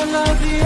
I love you.